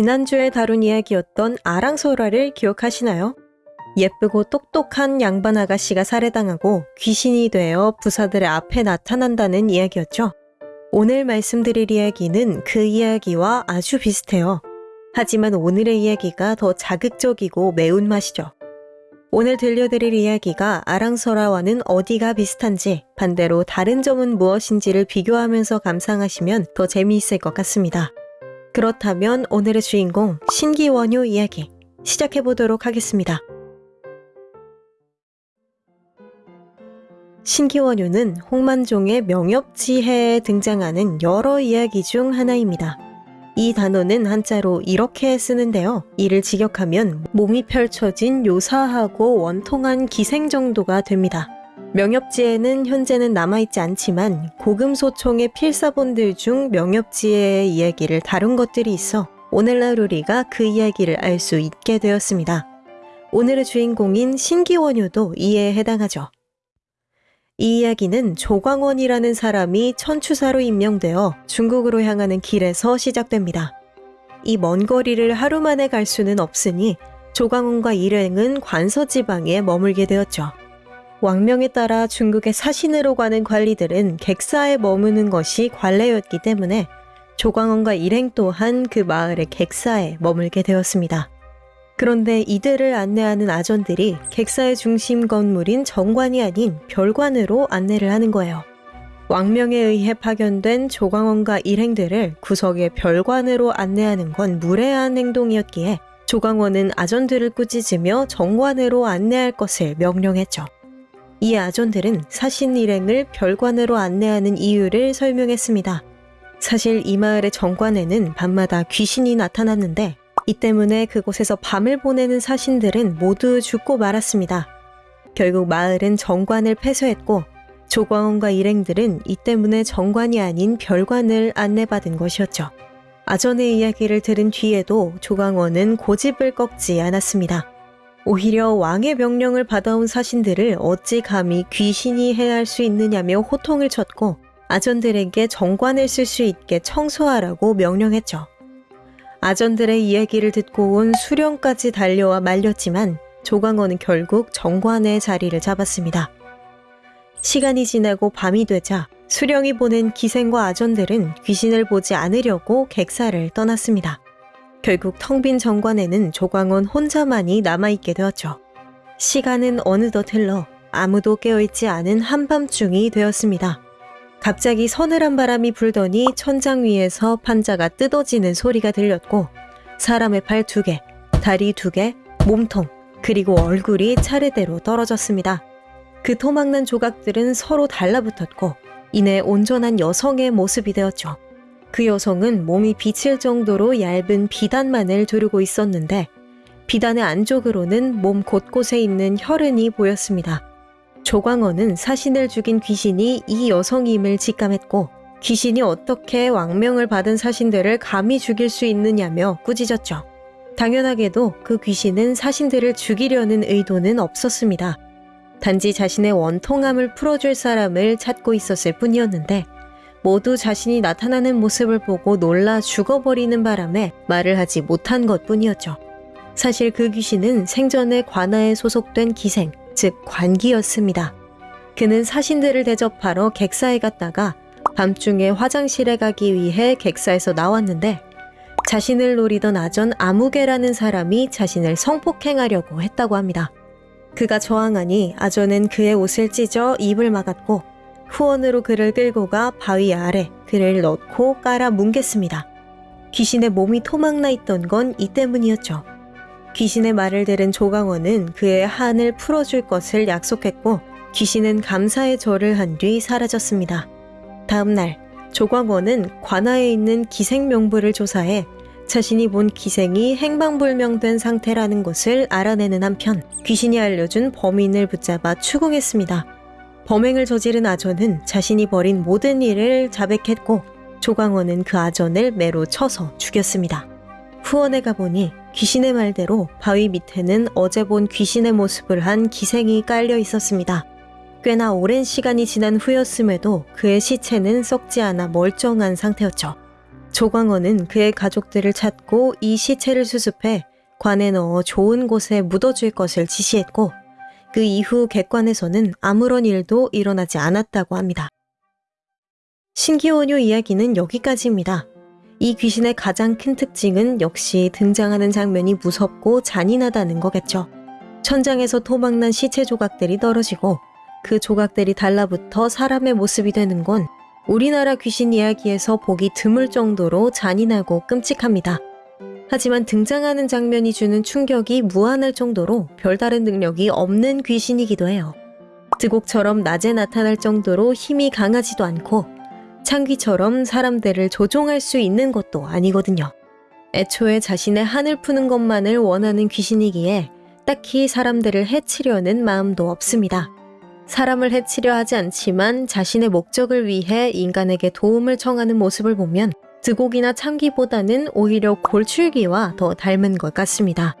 지난주에 다룬 이야기였던 아랑소라를 기억하시나요? 예쁘고 똑똑한 양반 아가씨가 살해당하고 귀신이 되어 부사들의 앞에 나타난다는 이야기였죠. 오늘 말씀드릴 이야기는 그 이야기와 아주 비슷해요. 하지만 오늘의 이야기가 더 자극적이고 매운맛이죠. 오늘 들려드릴 이야기가 아랑서라와는 어디가 비슷한지 반대로 다른 점은 무엇인지를 비교하면서 감상하시면 더 재미있을 것 같습니다. 그렇다면 오늘의 주인공 신기원효 이야기 시작해보도록 하겠습니다. 신기원효는 홍만종의 명엽지해에 등장하는 여러 이야기 중 하나입니다. 이 단어는 한자로 이렇게 쓰는데요. 이를 직역하면 몸이 펼쳐진 요사하고 원통한 기생 정도가 됩니다. 명엽지에는 현재는 남아있지 않지만 고금소총의 필사본들 중 명엽지의 이야기를 다룬 것들이 있어 오늘날 우리가 그 이야기를 알 수 있게 되었습니다. 오늘의 주인공인 신기원효도 이에 해당하죠. 이 이야기는 조광원이라는 사람이 천추사로 임명되어 중국으로 향하는 길에서 시작됩니다. 이 먼 거리를 하루 만에 갈 수는 없으니 조광원과 일행은 관서 지방에 머물게 되었죠. 왕명에 따라 중국의 사신으로 가는 관리들은 객사에 머무는 것이 관례였기 때문에 조광원과 일행 또한 그 마을의 객사에 머물게 되었습니다. 그런데 이들을 안내하는 아전들이 객사의 중심 건물인 정관이 아닌 별관으로 안내를 하는 거예요. 왕명에 의해 파견된 조광원과 일행들을 구석의 별관으로 안내하는 건 무례한 행동이었기에 조광원은 아전들을 꾸짖으며 정관으로 안내할 것을 명령했죠. 이 아전들은 사신 일행을 별관으로 안내하는 이유를 설명했습니다. 사실 이 마을의 정관에는 밤마다 귀신이 나타났는데 이 때문에 그곳에서 밤을 보내는 사신들은 모두 죽고 말았습니다. 결국 마을은 정관을 폐쇄했고 조광원과 일행들은 이 때문에 정관이 아닌 별관을 안내받은 것이었죠. 아전의 이야기를 들은 뒤에도 조광원은 고집을 꺾지 않았습니다. 오히려 왕의 명령을 받아온 사신들을 어찌 감히 귀신이 해할 수 있느냐며 호통을 쳤고 아전들에게 정관을 쓸 수 있게 청소하라고 명령했죠. 아전들의 이야기를 듣고 온 수령까지 달려와 말렸지만 조광원은 결국 정관의 자리를 잡았습니다. 시간이 지나고 밤이 되자 수령이 보낸 기생과 아전들은 귀신을 보지 않으려고 객사를 떠났습니다. 결국 텅 빈 정관에는 조광원 혼자만이 남아있게 되었죠. 시간은 어느덧 흘러 아무도 깨어있지 않은 한밤중이 되었습니다. 갑자기 서늘한 바람이 불더니 천장 위에서 판자가 뜯어지는 소리가 들렸고 사람의 팔 두 개, 다리 두 개, 몸통, 그리고 얼굴이 차례대로 떨어졌습니다. 그 토막난 조각들은 서로 달라붙었고 이내 온전한 여성의 모습이 되었죠. 그 여성은 몸이 비칠 정도로 얇은 비단만을 두르고 있었는데 비단의 안쪽으로는 몸 곳곳에 있는 혈흔이 보였습니다. 조광원은 사신을 죽인 귀신이 이 여성임을 직감했고 귀신이 어떻게 왕명을 받은 사신들을 감히 죽일 수 있느냐며 꾸짖었죠. 당연하게도 그 귀신은 사신들을 죽이려는 의도는 없었습니다. 단지 자신의 원통함을 풀어줄 사람을 찾고 있었을 뿐이었는데 모두 자신이 나타나는 모습을 보고 놀라 죽어버리는 바람에 말을 하지 못한 것 뿐이었죠. 사실 그 귀신은 생전에 관아에 소속된 기생, 즉 관기였습니다. 그는 사신들을 대접하러 객사에 갔다가 밤중에 화장실에 가기 위해 객사에서 나왔는데 자신을 노리던 아전 아무개라는 사람이 자신을 성폭행하려고 했다고 합니다. 그가 저항하니 아전은 그의 옷을 찢어 입을 막았고 후원으로 그를 끌고 가 바위 아래 그를 넣고 깔아 뭉갰습니다. 귀신의 몸이 토막나 있던 건 이 때문이었죠. 귀신의 말을 들은 조강원은 그의 한을 풀어줄 것을 약속했고 귀신은 감사의 절을 한 뒤 사라졌습니다. 다음 날 조광원은 관아에 있는 기생 명부를 조사해 자신이 본 기생이 행방불명된 상태라는 것을 알아내는 한편 귀신이 알려준 범인을 붙잡아 추궁했습니다. 범행을 저지른 아전은 자신이 벌인 모든 일을 자백했고 조광원은 그 아전을 매로 쳐서 죽였습니다. 후원에 가보니 귀신의 말대로 바위 밑에는 어제 본 귀신의 모습을 한 기생이 깔려 있었습니다. 꽤나 오랜 시간이 지난 후였음에도 그의 시체는 썩지 않아 멀쩡한 상태였죠. 조광호는 그의 가족들을 찾고 이 시체를 수습해 관에 넣어 좋은 곳에 묻어줄 것을 지시했고 그 이후 객관에서는 아무런 일도 일어나지 않았다고 합니다. 신기원효 이야기는 여기까지입니다. 이 귀신의 가장 큰 특징은 역시 등장하는 장면이 무섭고 잔인하다는 거겠죠. 천장에서 토막난 시체 조각들이 떨어지고 그 조각들이 달라붙어 사람의 모습이 되는 건 우리나라 귀신 이야기에서 보기 드물 정도로 잔인하고 끔찍합니다. 하지만 등장하는 장면이 주는 충격이 무한할 정도로 별다른 능력이 없는 귀신이기도 해요. 드곡처럼 낮에 나타날 정도로 힘이 강하지도 않고 창귀처럼 사람들을 조종할 수 있는 것도 아니거든요. 애초에 자신의 한을 푸는 것만을 원하는 귀신이기에 딱히 사람들을 해치려는 마음도 없습니다. 사람을 해치려 하지 않지만 자신의 목적을 위해 인간에게 도움을 청하는 모습을 보면 드곡이나 참기보다는 오히려 골출기와 더 닮은 것 같습니다.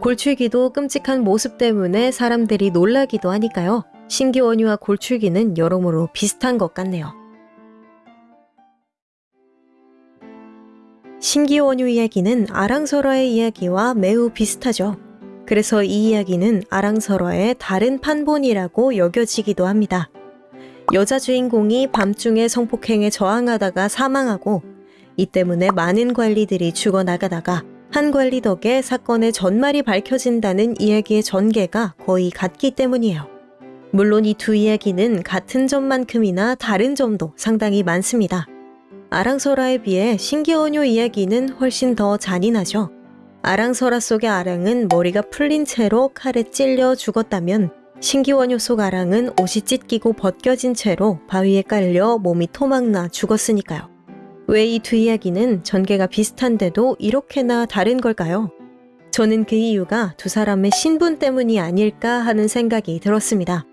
골출기도 끔찍한 모습 때문에 사람들이 놀라기도 하니까요. 신기원유와 골출기는 여러모로 비슷한 것 같네요. 신기원유 이야기는 아랑설화의 이야기와 매우 비슷하죠. 그래서 이 이야기는 아랑설화의 다른 판본이라고 여겨지기도 합니다. 여자 주인공이 밤중에 성폭행에 저항하다가 사망하고 이 때문에 많은 관리들이 죽어나가다가 한 관리 덕에 사건의 전말이 밝혀진다는 이야기의 전개가 거의 같기 때문이에요. 물론 이 두 이야기는 같은 점만큼이나 다른 점도 상당히 많습니다. 아랑설화에 비해 신기원효 이야기는 훨씬 더 잔인하죠. 아랑설화 속의 아랑은 머리가 풀린 채로 칼에 찔려 죽었다면 신기원효 속 아랑은 옷이 찢기고 벗겨진 채로 바위에 깔려 몸이 토막나 죽었으니까요. 왜이두 이야기는 전개가 비슷한데도 이렇게나 다른 걸까요? 저는 그 이유가 두 사람의 신분 때문이 아닐까 하는 생각이 들었습니다.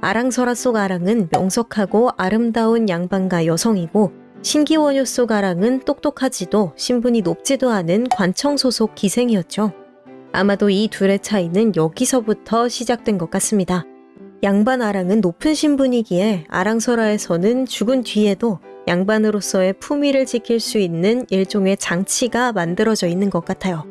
아랑설화 속 아랑은 명석하고 아름다운 양반가 여성이고 신기원효 속 아랑은 똑똑하지도 신분이 높지도 않은 관청 소속 기생이었죠. 아마도 이 둘의 차이는 여기서부터 시작된 것 같습니다. 양반 아랑은 높은 신분이기에 아랑설화에서는 죽은 뒤에도 양반으로서의 품위를 지킬 수 있는 일종의 장치가 만들어져 있는 것 같아요.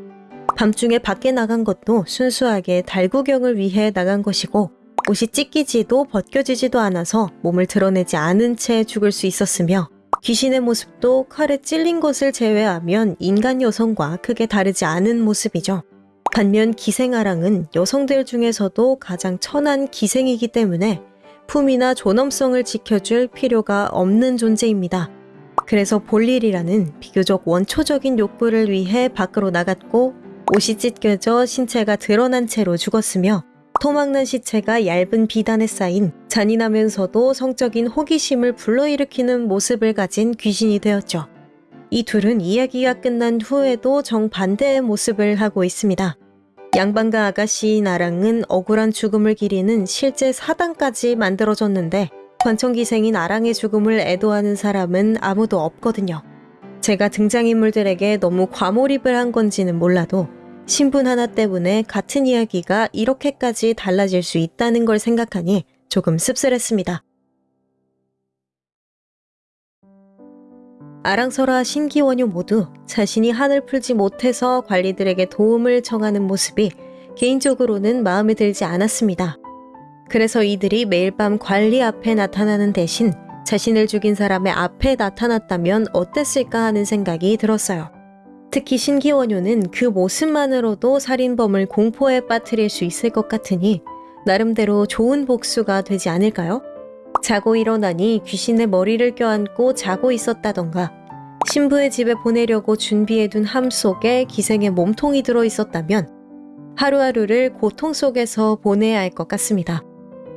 밤중에 밖에 나간 것도 순수하게 달구경을 위해 나간 것이고 옷이 찢기지도 벗겨지지도 않아서 몸을 드러내지 않은 채 죽을 수 있었으며 귀신의 모습도 칼에 찔린 것을 제외하면 인간 여성과 크게 다르지 않은 모습이죠. 반면 기생아랑은 여성들 중에서도 가장 천한 기생이기 때문에 품이나 존엄성을 지켜줄 필요가 없는 존재입니다. 그래서 볼일이라는 비교적 원초적인 욕구를 위해 밖으로 나갔고 옷이 찢겨져 신체가 드러난 채로 죽었으며 토막난 시체가 얇은 비단에 쌓인 잔인하면서도 성적인 호기심을 불러일으키는 모습을 가진 귀신이 되었죠. 이 둘은 이야기가 끝난 후에도 정반대의 모습을 하고 있습니다. 양반과 아가씨 나랑은 억울한 죽음을 기리는 실제 사단까지 만들어졌는데 관청기생인 아랑의 죽음을 애도하는 사람은 아무도 없거든요. 제가 등장인물들에게 너무 과몰입을 한 건지는 몰라도 신분 하나 때문에 같은 이야기가 이렇게까지 달라질 수 있다는 걸 생각하니 조금 씁쓸했습니다. 아랑설화 신기원효 모두 자신이 한을 풀지 못해서 관리들에게 도움을 청하는 모습이 개인적으로는 마음에 들지 않았습니다. 그래서 이들이 매일 밤 관리 앞에 나타나는 대신 자신을 죽인 사람의 앞에 나타났다면 어땠을까 하는 생각이 들었어요. 특히 신기원효는 그 모습만으로도 살인범을 공포에 빠뜨릴 수 있을 것 같으니 나름대로 좋은 복수가 되지 않을까요? 자고 일어나니 귀신의 머리를 껴안고 자고 있었다던가 신부의 집에 보내려고 준비해둔 함 속에 기생의 몸통이 들어 있었다면 하루하루를 고통 속에서 보내야 할 것 같습니다.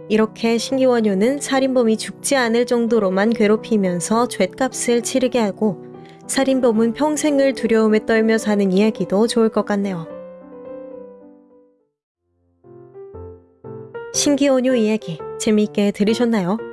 이렇게 신기원효는 살인범이 죽지 않을 정도로만 괴롭히면서 죗값을 치르게 하고 살인범은 평생을 두려움에 떨며 사는 이야기도 좋을 것 같네요. 신기원효 이야기 재미있게 들으셨나요?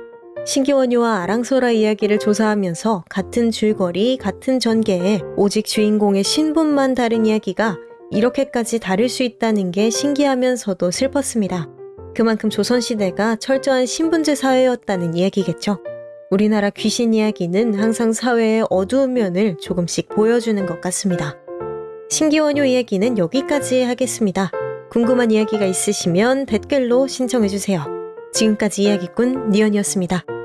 신기원효와 아랑소라 이야기를 조사하면서 같은 줄거리, 같은 전개에 오직 주인공의 신분만 다른 이야기가 이렇게까지 다를 수 있다는 게 신기하면서도 슬펐습니다. 그만큼 조선시대가 철저한 신분제 사회였다는 이야기겠죠. 우리나라 귀신 이야기는 항상 사회의 어두운 면을 조금씩 보여주는 것 같습니다. 신기원효 이야기는 여기까지 하겠습니다. 궁금한 이야기가 있으시면 댓글로 신청해주세요. 지금까지 이야기꾼 니언이었습니다.